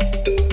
Música